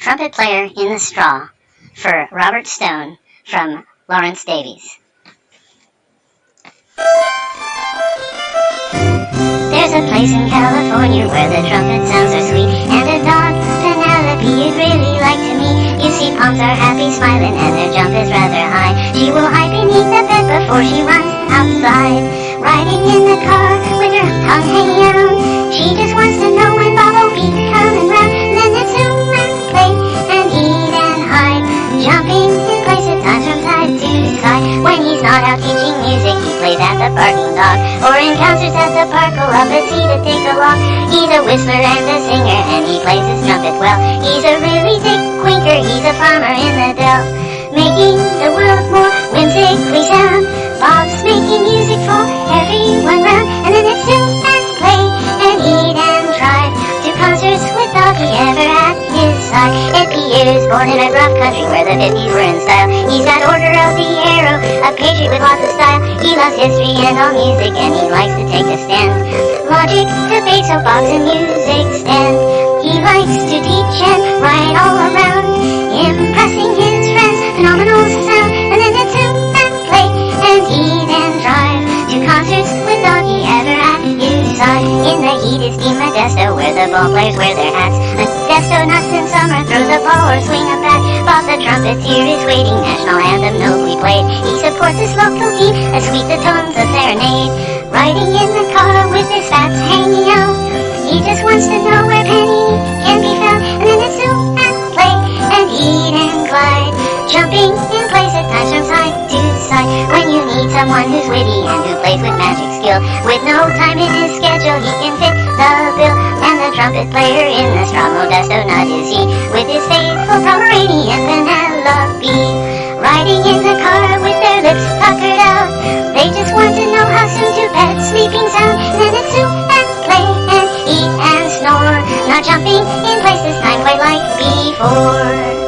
Trumpet Player in the Straw for Robert Stone from Lawrence Davies. There's a place in California where the trumpet sounds are sweet And a dog, Penelope, you'd really like to meet You see palms are happy, smiling, and their jump is rather high. She will hide beneath the bed before she runs outside Riding in the car with her tongue hanging out. She just wants to know at the barking dog Or in concerts at the park, will up a seat to take along He's a whistler and a singer, and he plays his trumpet well. He's a really thick quinker, he's a farmer in the dell. Making the world more whimsically sound Bob's making music for everyone round And then it's zoom and play and eat and drive To concerts with Doggy ever at his side. Is born in a rough country where the 50s were in style He's got Order of the Arrow, a patriot with lots of style loves history and all music and he likes to take a stand. Logic, debate, soapbox and music stand. He likes to teach and write all around Impressing his friends, phenomenal sound And then it's zoom and play and eat and drive To concerts with Doggy ever at his side In the heat it's Team Modesto where the ball players wear their hats. Modesto nuts in summer, throw the ball or swing a bat. Bob the trumpeter is waiting, national anthem nobly played He supports his local team, as sweet the tones a serenade. Riding in the car with his fats hanging out He just wants to know where Penny can be found. And then it's zoom and play and eat and glide Jumping in place at times from side to side. When you need someone who's witty and who plays with magic skill With no time in his schedule he can fit the bill. And the trumpet player in the straw Modesto nut is he With his faithful Pomeranian Penelope jumping in places time quite like before